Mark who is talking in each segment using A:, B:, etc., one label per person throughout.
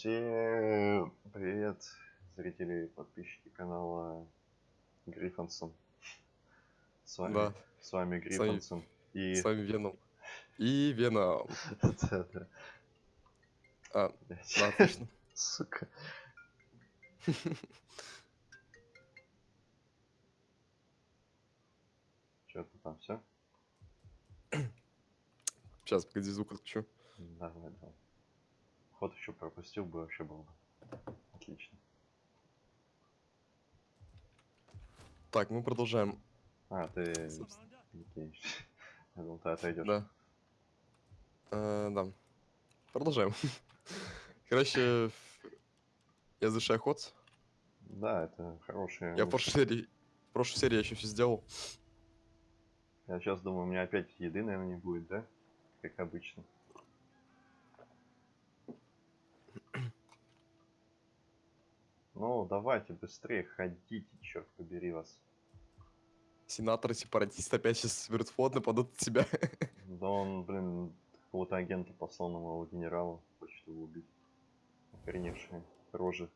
A: Всем привет, зрители и подписчики канала Гриффинсон. С вами,
B: Да,
A: с вами Гриффинсон. И...
B: с вами Веном. И Веном.
A: Да, да,
B: А, да, отлично.
A: Сука. Че ты там все?
B: Сейчас, погоди, звук отключу.
A: Давай, давай. Ход еще пропустил бы, вообще было бы. Отлично.
B: Так, мы продолжаем.
A: А, ты... Окей. Я думал, ты отойдешь.
B: Да. Э, да. Продолжаем. Короче, я завершаю ход.
A: Да, это хорошая...
B: Я в прошлой серии, в прошлой серии я еще все сделал.
A: Я сейчас думаю, у меня опять еды, наверное, не будет, да? Как обычно. Ну, давайте быстрее ходите, черт побери вас.
B: Сенатор, сепаратист опять сейчас берут флот, нападут на тебя.
A: Да он, блин, какого-то агента послал на моего генерала, хочет его убить. Охреневшие рожи.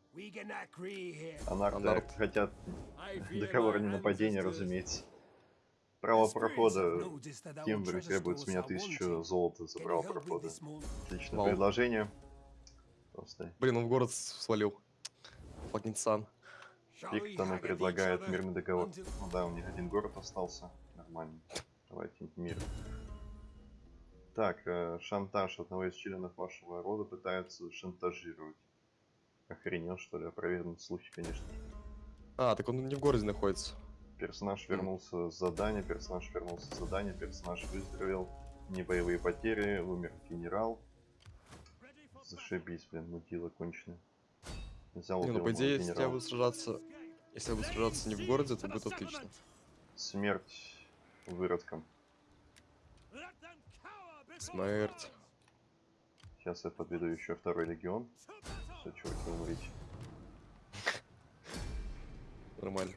A: Анарты
B: Анарт.
A: хотят договор о ненападении, разумеется. Право прохода. Кембри требует с меня тысячу золота за право прохода. Отличное
B: Вау.
A: предложение. Просто
B: Блин, он в город свалил. Fucking сан.
A: Пиктон и предлагает мирный договор. Ну да, у них один город остался. Нормально. Давайте мир. Так, э, шантаж одного из членов вашего рода пытаются шантажировать. Охренел, что ли? Опровергнут слухи, конечно.
B: А, так он не в городе находится.
A: Персонаж вернулся с задания, персонаж вернулся с задания, персонаж выздоровел. Не боевые потери, умер генерал. Зашибись, блин, мудила конченая. Взял
B: Не, ну по идее, если я буду сражаться... Если я буду сражаться не в городе, то будет отлично.
A: Смерть выродкам.
B: Смерть.
A: Сейчас я подведу еще второй легион. Все, чуваки, умрите.
B: Нормально.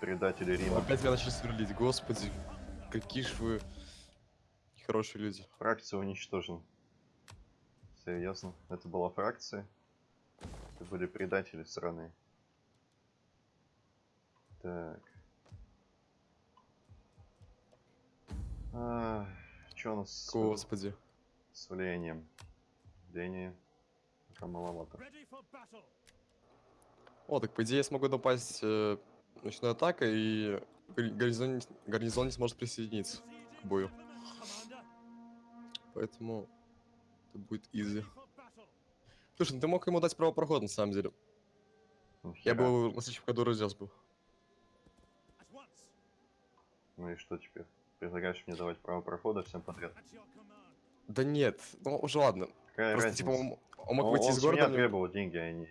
A: Предатели Рима.
B: Опять меня начали сверлить, господи. Какие ж вы хорошие люди.
A: Фракция уничтожена. Серьезно? Это была фракция? Это были предатели страны. Так. Что у нас с,
B: Господи.
A: с влиянием? Влияние пока маловато.
B: О, так по идее я смогу напасть э, ночной атакой, и гар- гарнизон, гарнизон не сможет присоединиться к бою. Поэтому это будет изи. Слушай, ну ты мог ему дать право прохода на самом деле. Я
A: Нахера?
B: бы его на следующем году разнес бы.
A: Ну и что теперь? Предлагаешь мне давать право прохода всем подряд?
B: Да нет, ну уже ладно.
A: Какая
B: Просто
A: разница?
B: типа он, он мог
A: Он-
B: выйти
A: он
B: из города. мне-
A: требовал деньги, а не...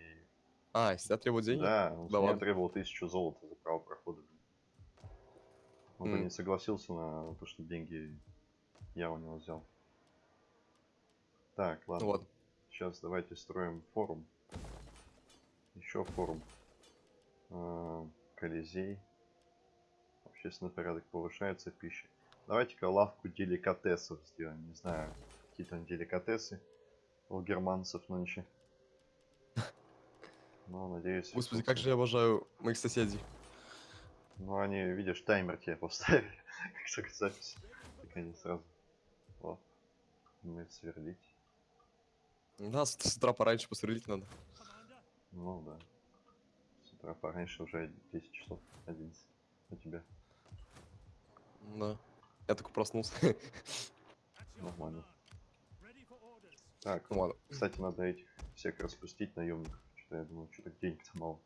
B: А, если я требую деньги?
A: Да, он
B: Да ладно.
A: требовал тысячу золота за право прохода. Он бы
B: М.
A: не согласился на то, что деньги я у него взял. Так, ладно.
B: Ну ладно.
A: Сейчас давайте строим форум. Еще форум. А, Колизей. Общественный порядок повышается, пища. Давайте-ка лавку деликатесов сделаем. Не знаю, какие там деликатесы у германцев нынче. Ну, надеюсь.
B: Господи, как же я обожаю моих соседей.
A: Ну, они, видишь, таймер тебе поставили. Как только запись. Так они сразу. Вот. Умеют сверлить.
B: Да, с, утра пораньше посверлить надо.
A: Ну да. С утра пораньше уже 10 часов, 11. У тебя
B: Да. Я только проснулся.
A: нормально. Так,
B: ну ладно.
A: кстати, надо этих всех распустить наемников. Что-то я думаю, что-то денег-то мало.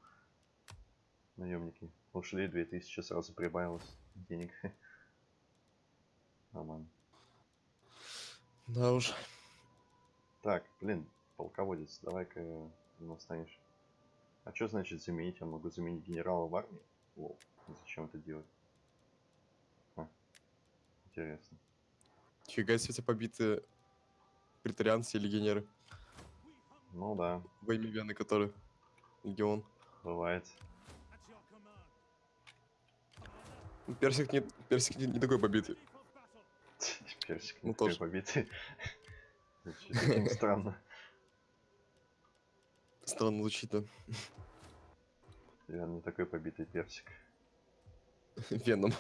A: Наемники ушли, 2000 сразу прибавилось денег. Нормально.
B: Да уж.
A: Так, блин, полководец, давай-ка настанешь. А что значит заменить? Я могу заменить генерала в армии? Лол, зачем это делать? А, интересно.
B: Фига себе у тебя побиты претарианцы и легионеры.
A: Ну да,
B: Во имя Вены, который легион.
A: бывает.
B: Ну, Персик не, персик не, не такой побитый.
A: Персик
B: Ну,
A: не такой
B: тоже.
A: побитый. Очень странно.
B: Странно звучит, да?
A: Я не такой побитый персик.
B: Веном.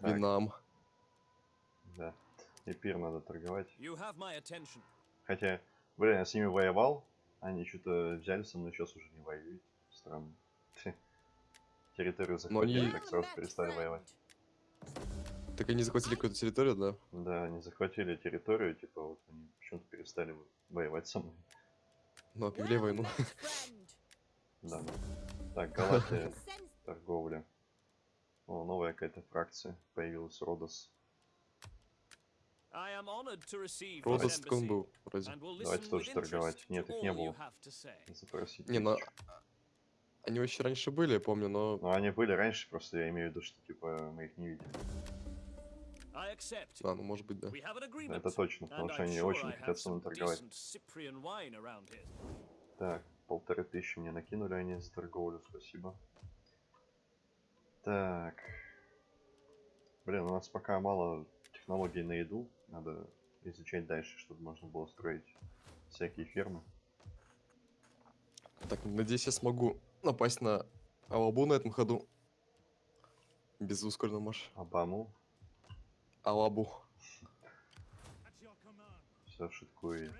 B: Винам.
A: Да. Эпир надо торговать.
C: You have my attention.
A: Хотя, блин, я с ними воевал, они что-то взяли со мной, сейчас уже не воюют. Странно. Территорию
B: Но они-
A: захватили, так сразу перестали воевать.
B: Так они захватили какую-то территорию, да?
A: Да, они захватили территорию, типа вот они почему-то перестали воевать со мной.
B: Ну, объявили войну.
A: Да. Так, Галатия, торговля. О, новая какая-то фракция появилась, Родос.
B: Родос
C: this
B: так он
C: embassy
B: был, вроде.
A: Давайте тоже торговать. Нет, их не было. Запросить.
B: Не, ну,
A: тысячу.
B: Они вообще раньше были, я помню, но...
A: Ну, они были раньше, просто я имею в виду, что типа мы их не видели.
C: I accept.
B: А, ну может быть, да.
A: Это точно, потому что они очень хотят со мной торговать. Так, полторы тысячи мне накинули они за торговлю, спасибо. Так. Блин, у нас пока мало технологий на еду. Надо изучать дальше, чтобы можно было строить всякие фермы.
B: Так, надеюсь, я смогу напасть на Алабу на этом ходу. Без ускоренного марша.
A: Обаму.
B: Алабу.
A: Все шуткую.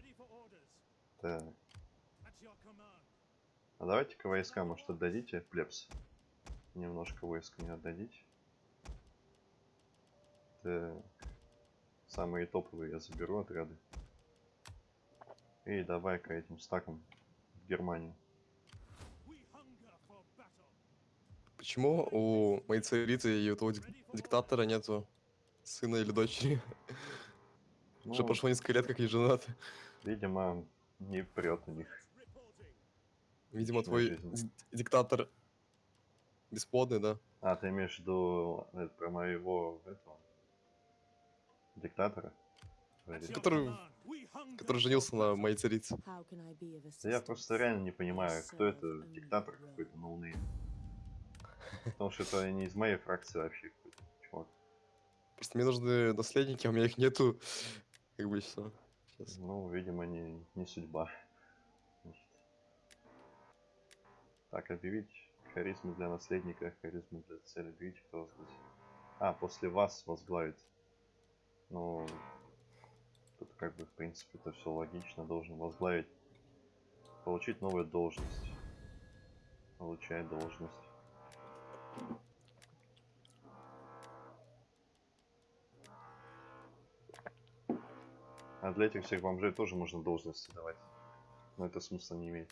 A: Так. А давайте-ка войска, может, отдадите, плебс? Немножко войск мне отдадите. Так. Самые топовые я заберу отряды. И давай-ка этим стаком в Германию.
B: Почему у моей царицы и у того дик- диктатора нету сына или дочери? Уже
A: Ну,
B: прошло несколько лет, как они женаты.
A: видимо, не прет у них.
B: Видимо, твой
A: жизнь.
B: диктатор бесплодный, да?
A: А, ты имеешь в виду э, про моего этого диктатора?
B: Который, который женился на моей царице.
A: Да я просто реально не понимаю, кто это диктатор какой-то noname. Потому что это не из моей фракции вообще.
B: Просто мне нужны наследники, а у меня их нету. Как бы все. Сейчас.
A: Ну, видимо, не, не судьба. Значит. Так, объявить харизму для наследника, харизму для цели. Объявить, кто здесь. А, после вас возглавит. Ну, тут как бы, в принципе, это все логично. Должен возглавить. Получить новую должность. Получает должность. А для этих всех бомжей тоже можно должности давать. Но это смысла не имеет.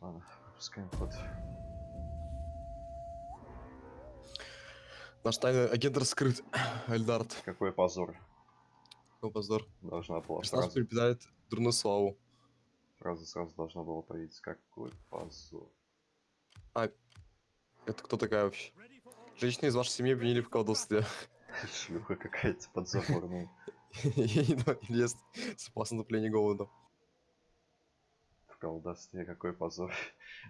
A: Ладно, пропускаем ход.
B: Наш тайный агент раскрыт. Эльдард.
A: Какой позор.
B: Какой позор.
A: Должна была
B: Персонаж
A: фраза,
B: припитает дурную славу.
A: фраза сразу должна была появиться. Какой позор.
B: Это кто такая вообще? Женщины из вашей семьи обвинили в колдовстве.
A: Шлюха какая-то подзаборная.
B: Ей не лез с опасным наступлением голода.
A: В колдовстве какой позор.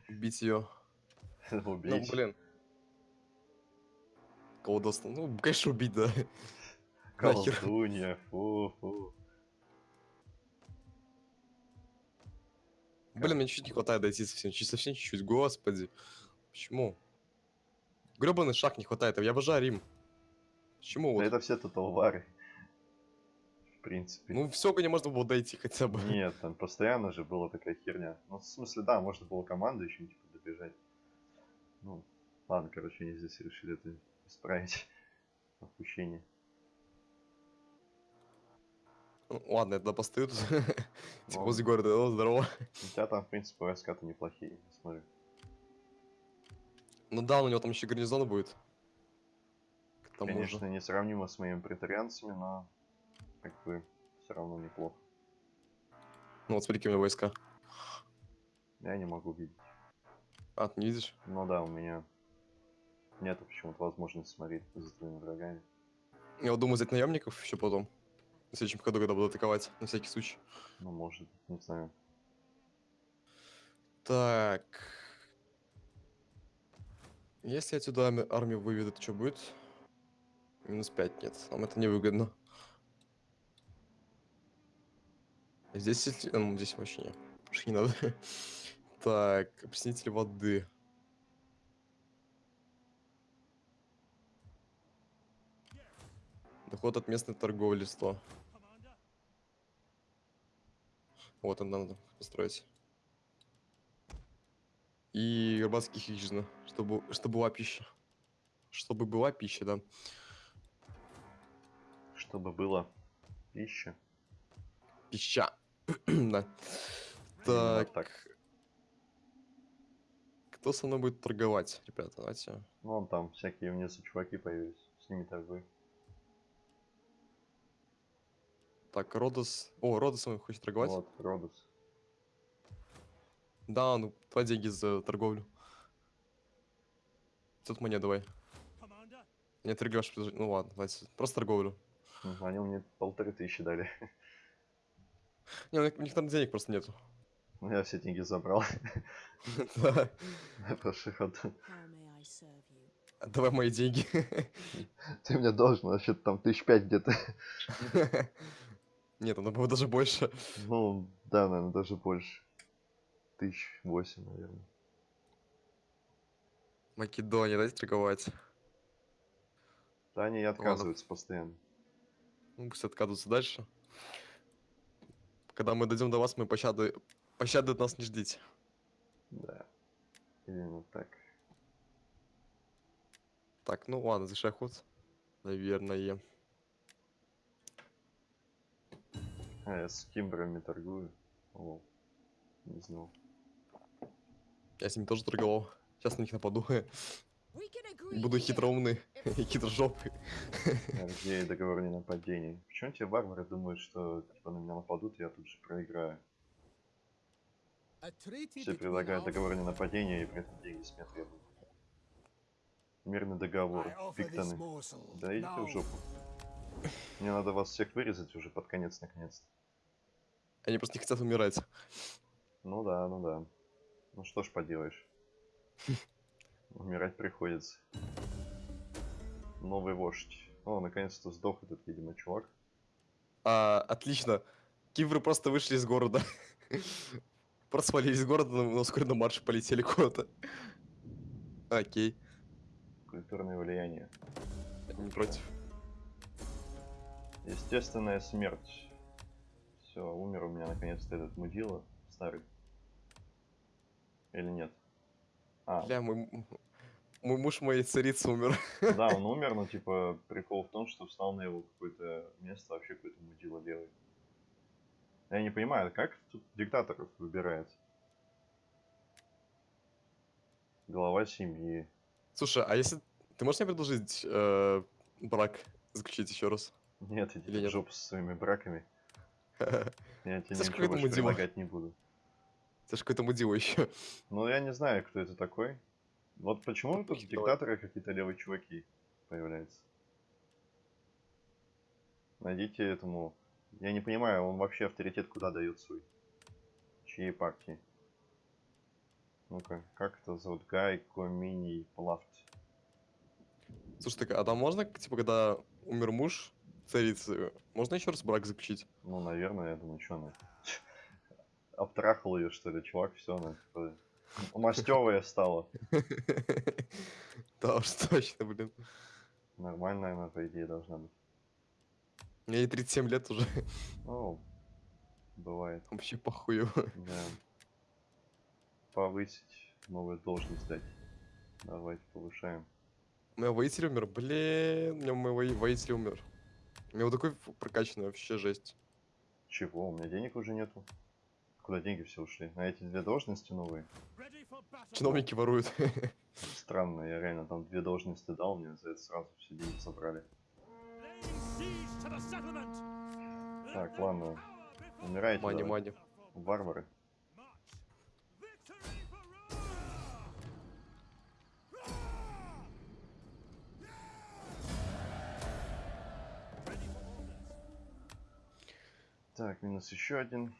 B: Убить ее. Ну,
A: Убить.
B: блин. Колдовство. Ну, конечно, убить, да.
A: Колдунья. Фу, фу.
B: Блин, мне чуть не хватает дойти совсем. Чуть совсем чуть-чуть. Господи. Почему? Гребаный шаг не хватает. Я обожаю Рим. Почему?
A: Да
B: вот?
A: это все татуары. В принципе.
B: Ну, все, не можно было дойти хотя бы.
A: Нет, там постоянно же была такая херня. Ну, в смысле, да, можно было команду еще типа добежать. Ну, ладно, короче, они здесь решили это исправить. Опущение.
B: Ну, Ладно, я тогда постою тут. Типа возле города. О, здорово.
A: У тебя там, в принципе, войска-то неплохие, смотри.
B: Ну да, у него там еще гарнизон будет.
A: Конечно,
B: же.
A: несравнимо с моими претарианцами, но как бы все равно неплохо.
B: Ну вот смотри, какие у меня войска.
A: Я не могу видеть.
B: А, ты не видишь?
A: Ну да, у меня нету почему-то возможности смотреть за твоими врагами.
B: Я вот думаю взять наемников еще потом. В следующем году, когда буду атаковать, на всякий случай.
A: Ну, может, не знаю.
B: Так. Если отсюда ами- армию выведут, что будет? Минус 5 нет. Нам это не выгодно. Здесь, а, ну, здесь вообще не. Вообще не надо. Так, опреснитель воды. Доход от местной торговли 100. Вот, это надо построить. И рыбацкие хижины, чтобы, чтобы была пища. Чтобы была пища, да.
A: Чтобы было пища.
B: Пища. да. Так.
A: так.
B: Кто со мной будет торговать, ребята? Давайте.
A: Вон там всякие внизу чуваки появились. С ними торгуй.
B: Так, Родос. О, Родос мной хочет торговать.
A: Вот, Родос.
B: Да, ну, твои деньги за торговлю. Тут мне давай. Не торгуешь, ну ладно, давайте. Просто торговлю.
A: Мгм, Они мне полторы тысячи дали.
B: Не, у них, у них там денег просто нету.
A: Ну, Я все деньги забрал.
B: Да.
A: Ход.
D: You?
B: Давай мои деньги.
A: Ты мне должен, вообще там тысяч пять где-то.
B: Нет, надо было даже больше.
A: Ну, да, наверное, даже больше. Тысяч восемь, наверное.
B: Македония, дайте торговать.
A: Да они и отказываются постоянно.
B: Ну, пусть откатываются дальше. Когда мы дойдем до вас, мы пощады... Пощады от нас не ждите.
A: Да. Именно так.
B: Так, ну ладно, завершай ход. Наверное.
A: А, я с кимбрами торгую. О, не знал.
B: Я с ними тоже торговал. Сейчас на них нападу. Буду хитроумный и хитрожопый.
A: Где договор о ненападении? Почему те варвары думают, что типа на меня нападут, и я тут же проиграю? Все предлагают договор о ненападении, и при этом деньги с меня требуют. Мирный договор. Пиктоны. Да идите в жопу. Мне надо вас всех вырезать уже под конец, наконец-то.
B: Они просто не хотят умирать.
A: Ну да, ну да. Ну что ж поделаешь. Умирать приходится. Новый вождь. О, наконец-то сдох этот, видимо, чувак.
B: А, отлично. Кивры просто вышли из города. Просто свалились из города, но вскоре на марш полетели куда-то. Окей,
A: Культурное влияние.
B: не против.
A: Естественная смерть. Все, умер у меня наконец-то этот мудила старый. Или нет? А,
B: Бля, мой, мой муж моей царицы умер.
A: да, он умер, но типа прикол в том, что встал на его какое-то место вообще какой-то мудила левый. Я не понимаю, как тут диктаторов выбирает? Глава семьи.
B: Слушай, а если... Ты можешь мне предложить э, брак заключить еще раз?
A: Нет, иди в жопу со своими браками. Я тебе ничего больше предлагать не буду.
B: Это же какой-то мудила еще.
A: Ну, я не знаю, кто это такой. Вот почему тут диктаторы какие-то левые чуваки появляются. Найдите этому... Я не понимаю, он вообще авторитет куда дает свой? Чьей партии? Ну-ка, как это зовут? Гай Коминий Плафт.
B: Слушай, так, а там можно, типа, когда умер муж царицы, можно еще раз брак заключить?
A: Ну, наверное, я думаю, что она... Обтрахал ее, что ли, чувак, все, она типа, мастевая стала.
B: Да уж точно, блин.
A: Нормальная она, по идее, должна быть.
B: Мне ей 37 лет уже.
A: Ну, бывает.
B: Вообще похую.
A: Да. Повысить, новую должность дать. Давайте повышаем.
B: У меня воитель умер, блин, у меня мой вои- воитель умер. У меня вот такой прокачанный, вообще жесть.
A: Чего? У меня денег уже нету. Куда деньги все ушли? На эти две должности новые?
B: Чиновники воруют.
A: Странно, я реально там две должности дал, мне за это сразу все деньги забрали. Так, ладно. Умирайте,
B: Мани, мани.
A: варвары. Так, минус еще один.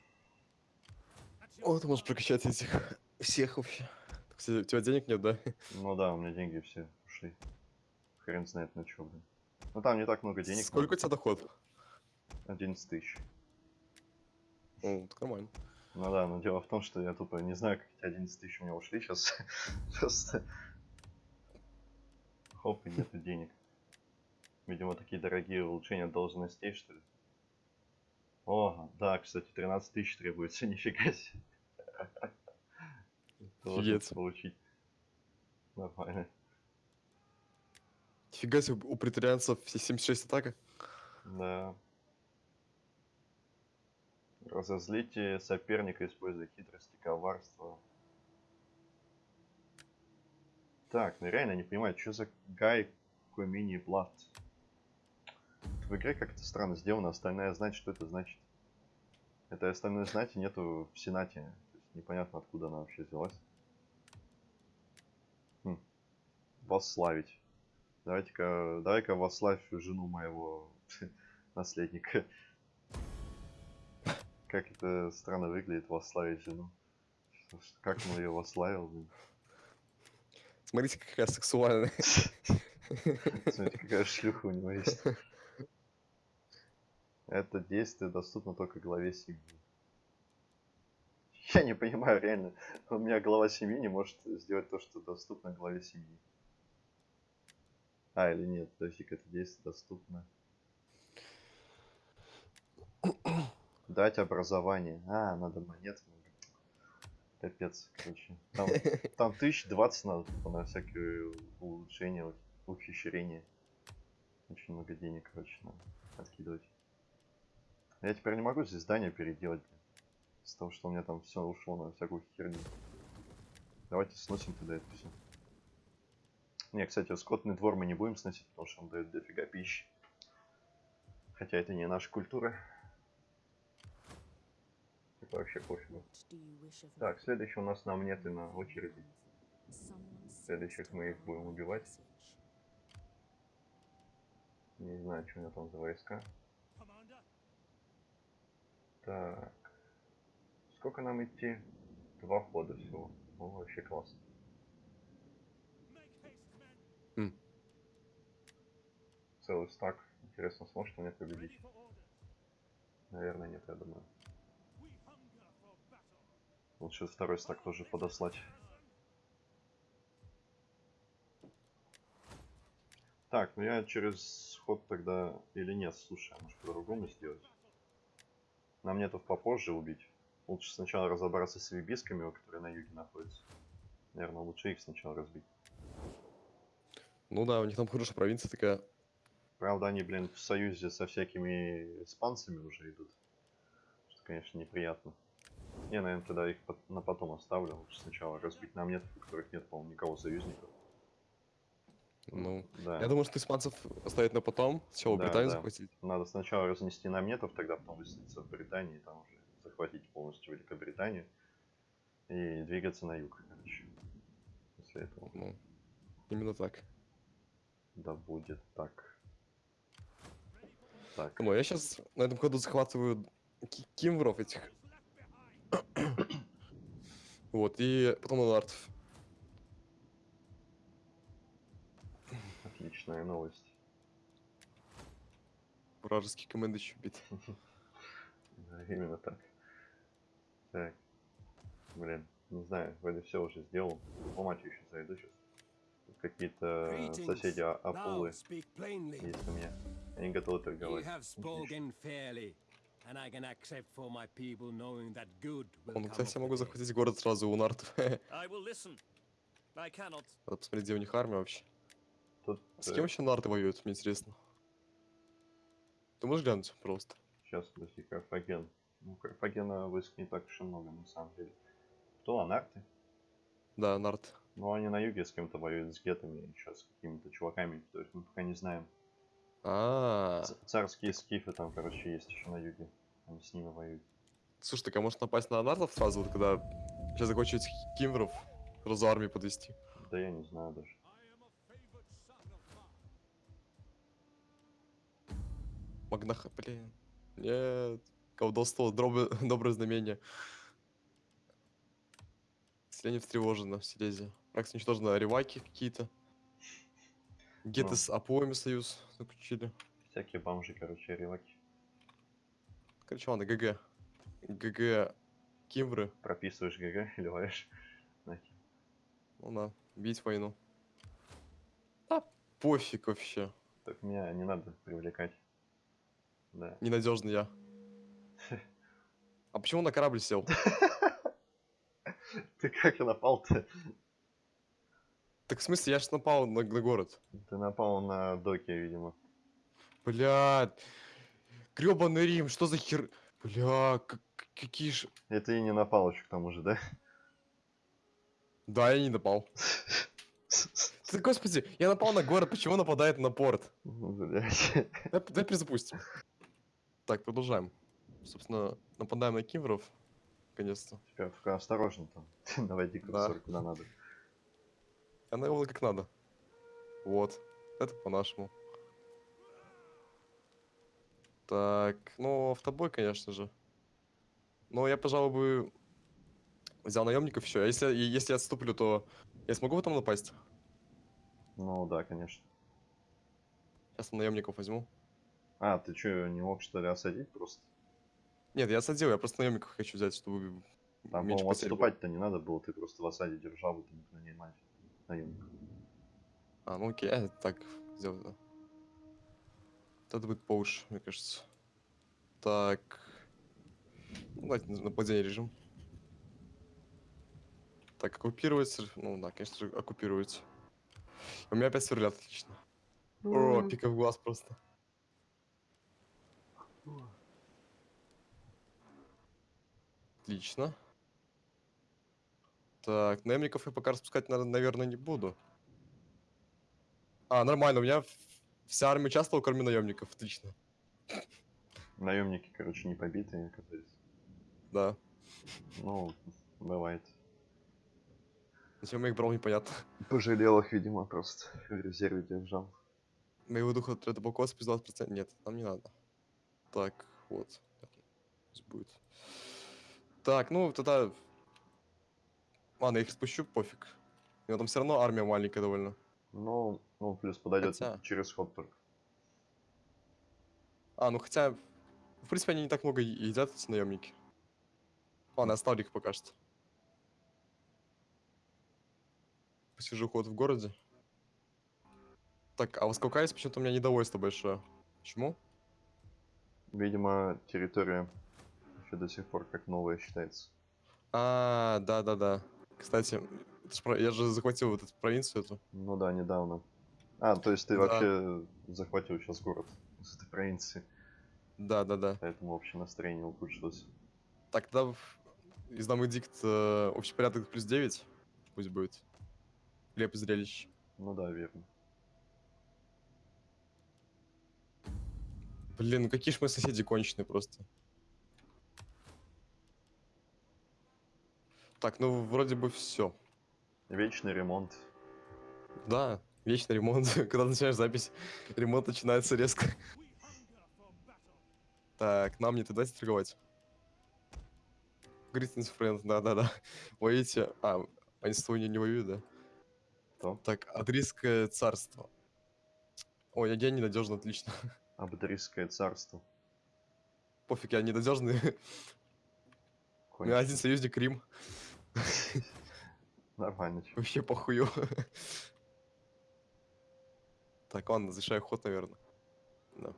B: О, ты можешь прокачать этих всех вообще. Так, кстати, у тебя денег нет, да?
A: Ну да, у меня деньги все ушли. Хрен знает на что, блин. Ну там не так много денег.
B: Сколько у тебя доход?
A: 11 тысяч.
B: Ну, так нормально.
A: Ну да, но дело в том, что я тупо не знаю, как эти 11 тысяч у меня ушли сейчас. Просто... Хоп, и нету денег. Видимо, такие дорогие улучшения должностей, что ли. О, да, кстати, 13 тысяч требуется, нифига себе.
B: Офигеть.
A: получить. Нормально.
B: Фига себе, у претарианцев все 76 атака.
A: Да. Разозлите соперника, используя хитрость и коварство. Так, ну реально не понимаю, что за гай мини плат. В игре как-то странно сделано, остальное знать, что это значит. Это остальное знать и нету в Сенате. Непонятно, откуда она вообще взялась. Хм. Восславить. Давайте-ка, давай-ка восславь жену моего наследника. Как это странно выглядит, восславить жену. Как он ее восславил, блин.
B: Смотрите, какая сексуальная.
A: Смотрите, какая шлюха у него есть. Это действие доступно только главе семьи. Я не понимаю, реально. У меня глава семьи не может сделать то, что доступно главе семьи. А, или нет, подожди это действие доступно. Дать образование. А, надо монет. Капец, короче. Там, там тысяч двадцать надо тупо на всякие улучшения, ухищрения. Очень много денег, короче, надо откидывать. Я теперь не могу здесь здание переделать, блин. Из-за того, что у меня там все ушло на всякую херню. Давайте сносим тогда это все. Не, кстати, скотный двор мы не будем сносить, потому что он дает дофига пищи. Хотя это не наша культура. Это вообще пофигу. Так, следующий у нас на монеты на очереди. Следующих мы их будем убивать. Не знаю, что у меня там за войска. Так. Сколько нам идти? Два хода всего. О, вообще классно.
B: М.
A: Целый стак. Интересно, сможет он меня победить? Наверное, нет, я думаю. Лучше второй стак тоже подослать. Так, ну я через ход тогда или нет, слушай, а может по-другому сделать? Нам нетов попозже убить. Лучше сначала разобраться с вибисками, которые на юге находятся. Наверное, лучше их сначала разбить.
B: Ну да, у них там хорошая провинция такая.
A: Правда, они, блин, в союзе со всякими испанцами уже идут. Что, конечно, неприятно. Я, наверное, тогда их на потом оставлю. Лучше сначала разбить нам нет, у которых нет, по-моему, никого союзников.
B: Ну,
A: да.
B: я думаю, что испанцев оставить на потом. Сначала
A: Да,
B: Британию
A: да.
B: захватить.
A: Надо сначала разнести наметов, тогда потом высадиться в Британии, там уже захватить полностью Великобританию и двигаться на юг, короче. После этого.
B: Ну, именно так.
A: Да будет так. Так.
B: Ну, я сейчас на этом ходу захватываю ки- кимвров этих. вот, и потом лардов.
A: Отличная новость.
B: Вражеские команды еще бит.
A: Именно так. Так. Блин, не знаю, вроде все уже сделал. По мать еще зайду сейчас. Тут какие-то соседи А- Апулы есть у меня. Они готовы торговать.
E: have
A: Отлично.
E: spoken fairly, and I can accept for my people knowing that good will
B: Он, кстати, я могу захватить город сразу у нартов. Надо
C: I will listen. I cannot.
B: посмотреть, где у них армия вообще.
A: Тут
B: С кем еще нарты воюют, мне интересно. Ты можешь глянуть просто?
A: сейчас, подожди, Карфаген. Ну, Карфагена войск не так уж и много, на самом деле. Кто, анарты?
B: Да, нарт.
A: Ну, они на юге с кем-то воюют, с гетами, еще с какими-то чуваками, то есть мы пока не знаем.
B: А,
A: Ц- Царские скифы там, короче, есть еще на юге. Они с ними воюют.
B: слушай, так а может напасть на нартов сразу, вот когда сейчас закончу этих кимвров, сразу армию подвести.
A: Да я не знаю даже.
B: Магнаха, блин. Нет. Колдовство, дробы, доброе знамение. Селение встревожено в Силезии. Пракс уничтожено реваки какие-то. Геты
A: Ну.
B: с Апоями союз заключили.
A: Всякие бомжи, короче, реваки.
B: Короче, ладно, GG. GG Кимвры.
A: Прописываешь GG и ливаешь. Нахер.
B: Ну да, бить войну. Да, пофиг вообще.
A: Так меня не надо привлекать. Да.
B: Ненадежный я. А почему на корабль сел?
A: Ты как напал-то?
B: Так в смысле, я ж напал на, на город.
A: Ты напал на доке, видимо.
B: Блядь. Гребаный Рим, что за хер... Бля, как- какие ж...
A: И ты не напал еще к тому же, да?
B: Да, я не напал. Ты, господи, я напал на город, почему нападает на порт?
A: Блядь.
B: Давай, давай перезапустим. Так, продолжаем. Собственно, нападаем на кивров. Наконец-то.
A: Теперь только осторожно там. Наводи курсор куда надо.
B: Я навел как надо. Вот. Это по-нашему. Так, ну, автобой, конечно же. Но я, пожалуй, бы взял наемников еще. А если, если я отступлю, то я смогу потом напасть?
A: Ну да, конечно.
B: Сейчас наемников возьму.
A: А, ты что, не мог что ли осадить просто?
B: Нет, я отсадил, я просто наемников хочу взять, чтобы
A: Там,
B: меньше
A: отступать-то не надо было, ты просто в осаде держал бы там нанимать наемников.
B: А, ну окей, я так сделаю, да. Это будет поуш, мне кажется. Так. Ну, давайте на- нападение режим. Так, оккупировать. Ну да, конечно же, оккупировать. У меня опять сверлят, отлично. О, пика в глаз просто. Отлично. Так, наемников я пока распускать, наверное, не буду. А, нормально, у меня вся армия участвовала, кроме наемников. Отлично.
A: Наемники, короче, не побитые оказались.
B: Да.
A: Ну, бывает.
B: Зачем я их брал, непонятно.
A: Пожалел их, видимо, просто в резерве держал.
B: Моего духа отряда полков плюс 20%. Нет, нам не надо. Так, вот. Пусть будет. Так, ну тогда... Ладно, я их спущу, пофиг. У него там все равно армия маленькая довольно.
A: Ну, ну, плюс подойдет
B: Хотя-
A: через ход только.
B: А, ну хотя... В принципе, они не так много едят, эти наемники. Ладно, оставлю их пока что. Посижу ход в городе. Так, а восколкаясь, почему-то у меня недовольство большое. Почему?
A: Видимо, территория еще до сих пор как новая считается.
B: А, да-да-да. Кстати, я же захватил вот эту провинцию эту.
A: Ну да, недавно. А, то есть ты
B: Да.
A: вообще захватил сейчас город с этой провинции,
B: Да-да-да.
A: поэтому общее настроение ухудшилось.
B: Так, тогда издам эдикт э, общий порядок плюс 9. Пусть будет. Леп зрелищ.
A: Ну да, верно.
B: Блин, ну какие ж мы соседи конченые просто. Так, ну вроде бы все.
A: Вечный ремонт.
B: Да, вечный ремонт. Когда начинаешь запись, ремонт начинается резко. Так, нам не туда торговать. Greetings, friends, да-да-да. Воюете... А, они с тобой не, воюют, да?
A: То.
B: Так, Адрийское царство. Ой, я, я ненадежно, отлично.
A: Абдарийское царство.
B: Пофиг, я ненадежный.
A: Кончено.
B: один союзник Рим.
A: Нормально.
B: Вообще похую. Так, ладно, завершаю ход, наверное. Да.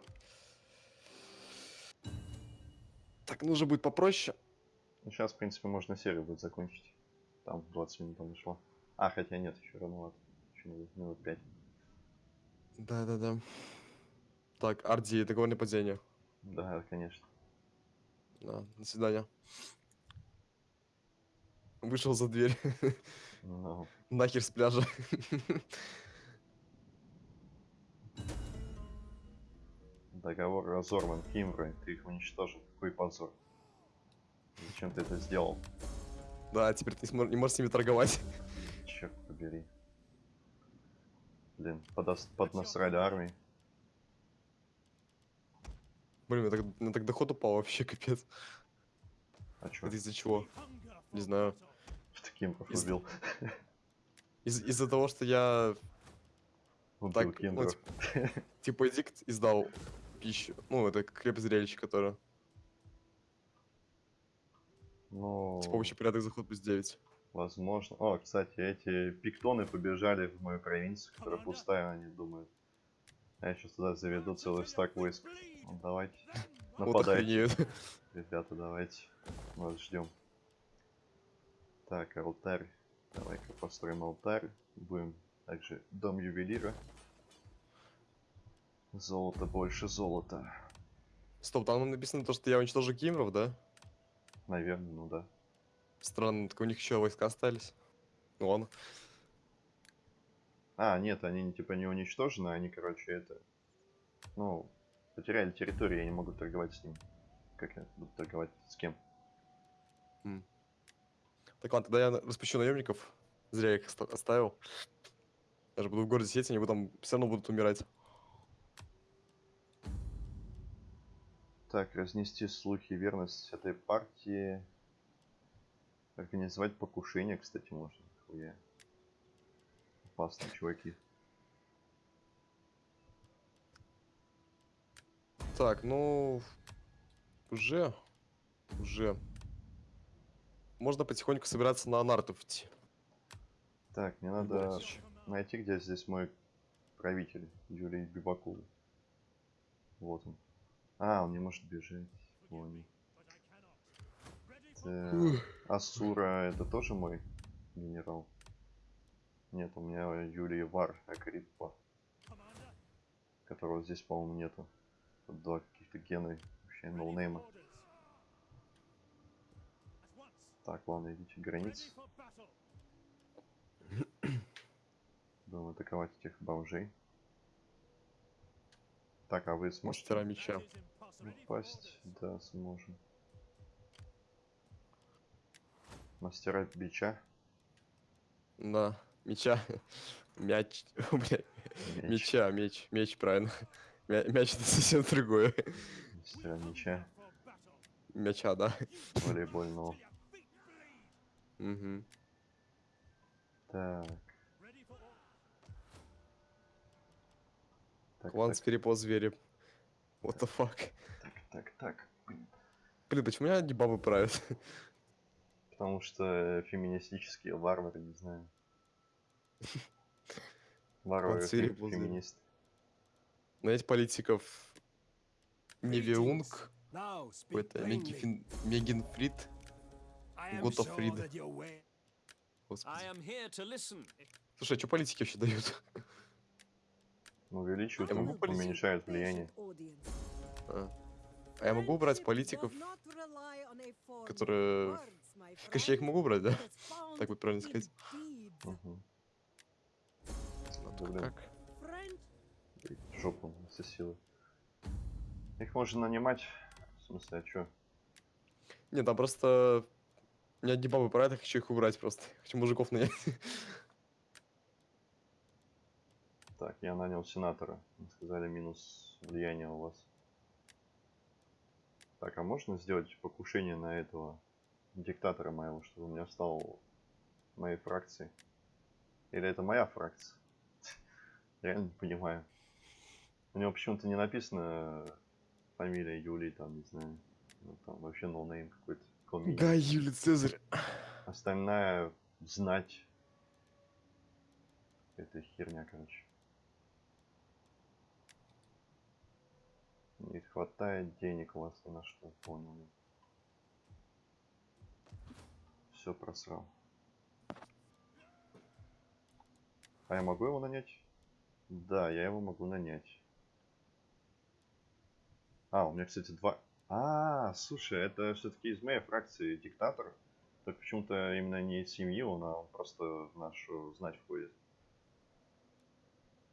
B: Так, ну уже будет попроще.
A: Ну, сейчас, в принципе, можно серию будет закончить. Там 20 минут там ушло. А, хотя нет, еще рановато. Еще минут, минут 5.
B: Да-да-да. Так, Арди, договорное падение.
A: Да, конечно.
B: Да, до свидания. Вышел за дверь.
A: Ну,
B: Нахер с пляжа.
A: договор разорван Кимброй, ты их уничтожил. Какой позор. Зачем ты это сделал?
B: Да, теперь ты не можешь с ними торговать.
A: Черт побери. Блин, подос- поднасрали армии.
B: Блин, у меня так, у меня так доход упал вообще, капец.
A: А чё?
B: Это из-за чего? Не знаю.
A: Что Кимбров
B: из-
A: убил?
B: Из- из-за того, что я
A: Убил
B: так, ну,
A: Кимбров.
B: типа эдикт издал пищу. Ну, это креп зрелище, которое.
A: Ну,
B: С помощью порядок заход плюс 9.
A: возможно. О, кстати, эти пиктоны побежали в мою провинцию, которая пустая, они думают. А я сейчас туда заведу целый стак войск. Ну, давайте. Нападайте. Ребята, давайте. Вас ждем. Так, алтарь. Давай-ка построим алтарь. Будем также дом ювелира. Золото, больше золота.
B: Стоп, там написано то, что я уничтожу кимров, да?
A: Наверное, ну да.
B: Странно, так у них еще войска остались. Ну ладно.
A: А, нет, они типа не уничтожены, они, короче, это... Ну, потеряли территорию, я не могу торговать с ним. Как я буду торговать с кем?
B: Так ладно, тогда я распущу наемников. Зря я их оста- оставил. Я же буду в городе сидеть, они там все равно будут умирать.
A: Так, разнести слухи, верность этой партии. Организовать покушение, кстати, можно. Хуя. Опасные чуваки.
B: Так, ну... Уже... Уже... Можно потихоньку собираться на Нартов идти.
A: Так, мне надо найти, где здесь мой правитель, Юрий Бибакул. Вот он. А, он не может бежать. Понял. Так, Асура это тоже мой генерал? Нет, у меня Юрий Вар Акриппа, которого здесь, по-моему, нету. Тут два каких-то гена, вообще ноунейма. Так, ладно, идите границы. Будем атаковать этих бомжей. Так, а вы сможете
B: Мастера меча.
A: упасть? Да, сможем. Мастера бича.
B: Да, меча. Мяч. Бля,
A: Меч.
B: Меча, меч, меч, правильно. Мя- Мяч это совсем другое.
A: Мастера меча.
B: Мяча, да.
A: Волейбольного.
B: Угу.
A: Так. Так,
B: Клан
A: так,
B: по звери. What the fuck?
A: так, так, так. Блин.
B: Блин, почему меня одни бабы правят?
A: Потому что феминистические варвары, не знаю. Варвары
B: Панцири
A: фе-
B: ползали.
A: феминисты.
B: Знаете, политиков Невиунг, какой-то
E: plainly.
B: Мегифин... Готофрид.
E: way-
B: Господи. Слушай, а что политики вообще дают?
A: Ну, увеличивают,
B: Я могу
A: уменьшают влияние.
B: А. А я могу брать политиков, которые... Конечно, я их могу брать, да? Так будет правильно сказать.
A: Блин.
B: как?
A: Жопу сосила. Их можно нанимать. В смысле, а чё?
B: Нет, там просто... Меня одни бабы правят, я хочу их убрать просто. Хочу мужиков нанять.
A: Так, я нанял сенатора. Мне Сказали минус влияние у вас. Так, а можно сделать покушение на этого диктатора моего, чтобы у меня стал моей фракции? Или это моя фракция? Реально не понимаю. У него почему-то не написано фамилия Юлий, там, не знаю. Ну, там вообще noname какой-то. Комини.
B: Гай Юлий Цезарь.
A: Остальная знать. Это херня, короче. Не хватает денег у вас ни на что, понял. Все просрал. А я могу его нанять? Да, я его могу нанять. А, у меня, кстати, два... А, слушай, это все-таки из моей фракции диктатор. Так почему-то именно не из семьи он, а он просто в нашу знать входит.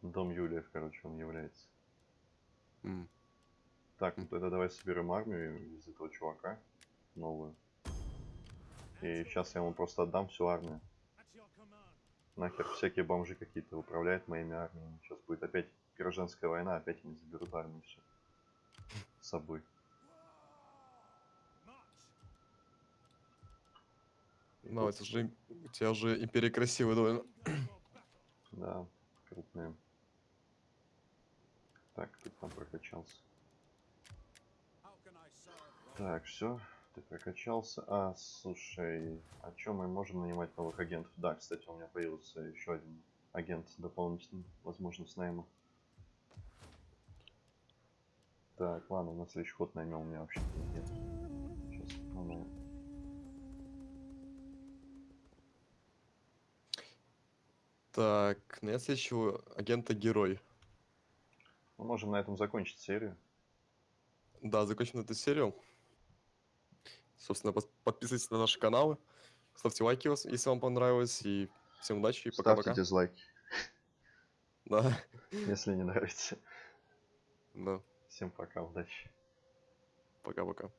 A: Дом Юлиев, короче, он является.
B: М.
A: Так, ну тогда давай соберем армию из этого чувака. Новую. И сейчас я ему просто отдам всю армию. Нахер всякие бомжи какие-то управляют моими армиями. Сейчас будет опять гражданская война, опять они заберут армию все. С собой.
B: Ну, это же... У тебя уже империя красивая довольно.
A: Да, крупные. Так, тут там прокачался. Так, все. Ты прокачался. А, слушай, а чё мы можем нанимать новых агентов? Да, кстати, у меня появился еще один агент дополнительный, возможно, с найма. Так, ладно, на следующий ход наймем, у меня вообще нет. Сейчас, ну,
B: Так, на следующего агента герой.
A: мы можем на этом закончить серию.
B: Да, закончим эту серию. Собственно, подписывайтесь на наши каналы, ставьте лайки, если вам понравилось, и всем удачи, и
A: Ставьте
B: пока-пока.
A: дизлайки,
B: Да,
A: если не нравится.
B: да,
A: Всем пока, удачи.
B: пока-пока.